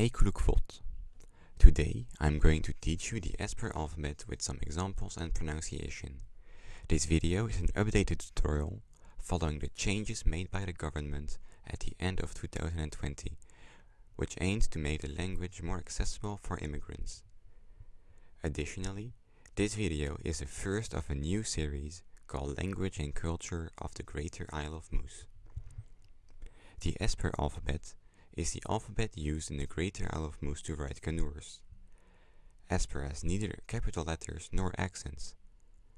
Leekulukvot. Today I'm going to teach you the Esper alphabet with some examples and pronunciation. This video is an updated tutorial following the changes made by the government at the end of 2020, which aims to make the language more accessible for immigrants. Additionally, this video is the first of a new series called Language and Culture of the Greater Isle of Moose. The Esper alphabet is the alphabet used in the Greater Moose to write Kanuurs. Esper has neither capital letters nor accents.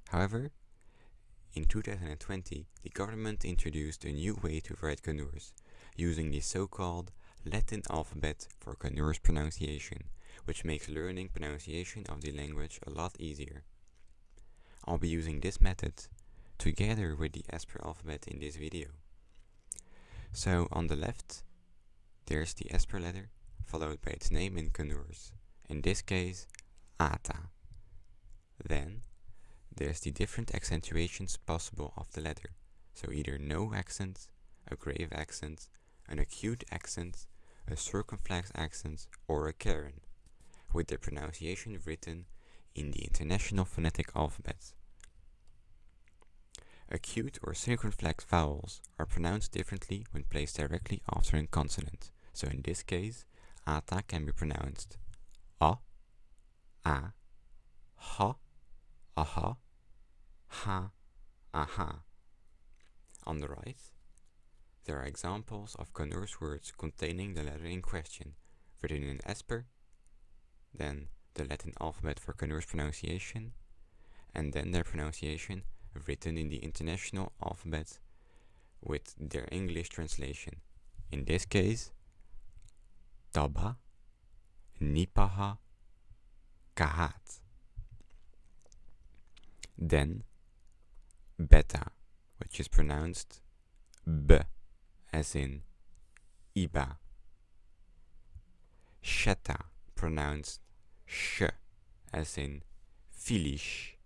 However, in 2020, the government introduced a new way to write Kanuurs, using the so-called Latin alphabet for Kanuurs pronunciation, which makes learning pronunciation of the language a lot easier. I'll be using this method together with the Esper alphabet in this video. So on the left, there's the Esper letter, followed by its name in Kanuurs, in this case, Ata. Then, there's the different accentuations possible of the letter, so either no accent, a grave accent, an acute accent, a circumflex accent, or a cairn, with the pronunciation written in the International Phonetic Alphabet. Acute or circumflex vowels are pronounced differently when placed directly after a consonant, so in this case, ata can be pronounced a, a, ha, aha, ha, aha. On the right, there are examples of Kanuurs words containing the letter in question, written in Esper, then the Latin alphabet for Kanuurs pronunciation, and then their pronunciation written in the international alphabet with their English translation. In this case, Taba, Nipaha, Kahat. Then, Beta, which is pronounced B, as in Iba. Sheta, pronounced Sh, as in Filish.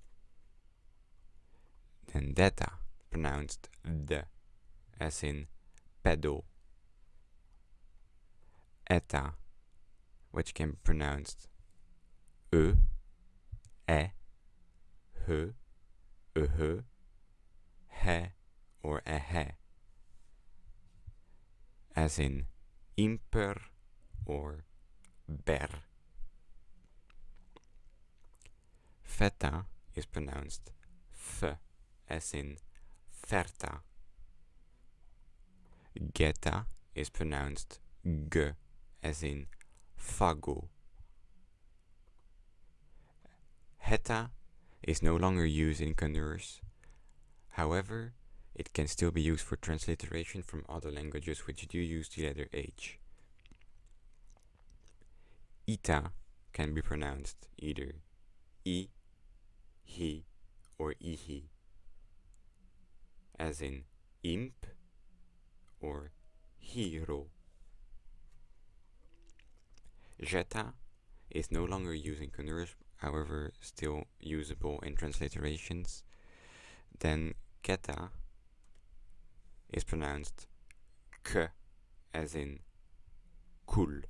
Then deta, pronounced D, as in pedo. Eta, which can be pronounced E, E, H, Uh, He, or Ehe, as in imper or ber. Feta is pronounced F as in Ferta. Geta is pronounced G as in Fago. Heta is no longer used in Kanuurs. However, it can still be used for transliteration from other languages which do use the letter H. Ita can be pronounced either I, He, or Ihi as in imp or hero. Jeta is no longer using Kanuurs, however still usable in transliterations. Then Geta is pronounced k as in cool.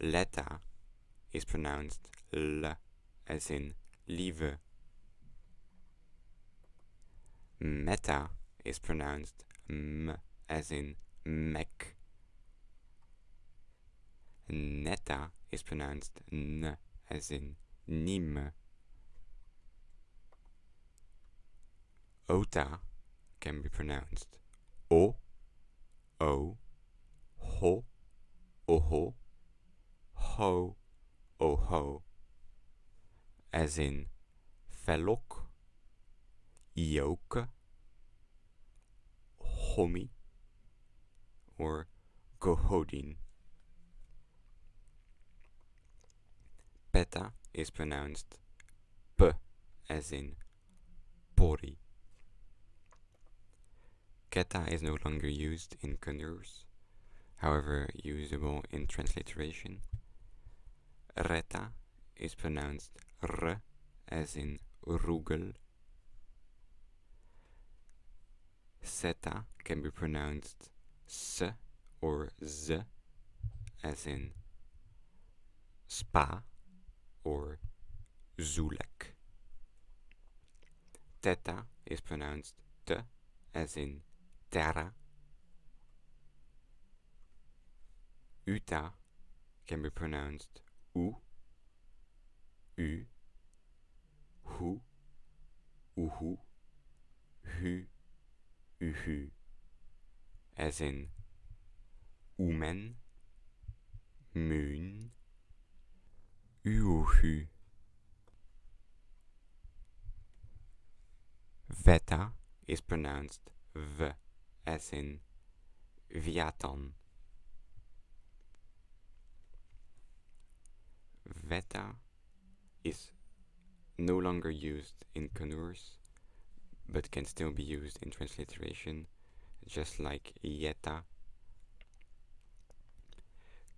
Leta is pronounced l as in lieve. Meta is pronounced m as in mech. Neta is pronounced n as in nim. Ota can be pronounced o, o, ho, oho, ho, oho, as in felok, yoke, homi, or gohodin. Beta is pronounced p as in pori. Keta is no longer used in Kanuurs, however usable in transliteration. Reta is pronounced r as in rugel. Seta can be pronounced s or z as in spa or zulek. Theta is pronounced t as in terra. Uta can be pronounced u, u, hu, uhu, hu, uhu, as in umen, moon, uhu. Veta is pronounced v, as in viatan. Veta is no longer used in Kanuurs, but can still be used in transliteration, just like yeta.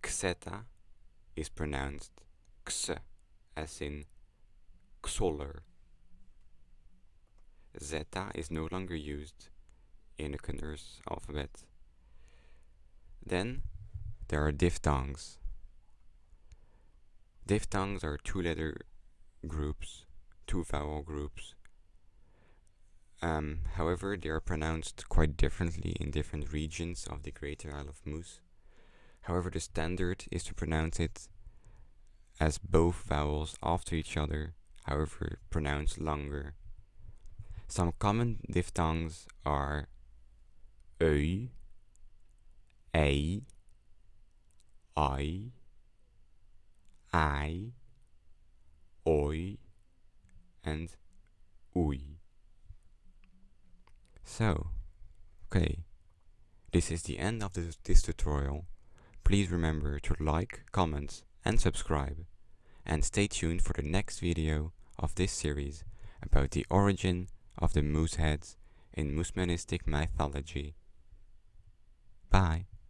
Xeta is pronounced x, as in xoller. Zeta is no longer used in the Kanuurs alphabet. Then there are diphthongs. Diphthongs are two letter groups, two vowel groups. Um, however, they are pronounced quite differently in different regions of the Greater Isle of Moose. However, the standard is to pronounce it as both vowels after each other, however pronounced longer. Some common diphthongs are ui, ei, I, I, oi, and ui. So, okay, this is the end of this, this tutorial. Please remember to like, comment, and subscribe. And stay tuned for the next video of this series about the origin of the moose heads in Moosemenistic mythology. Bye.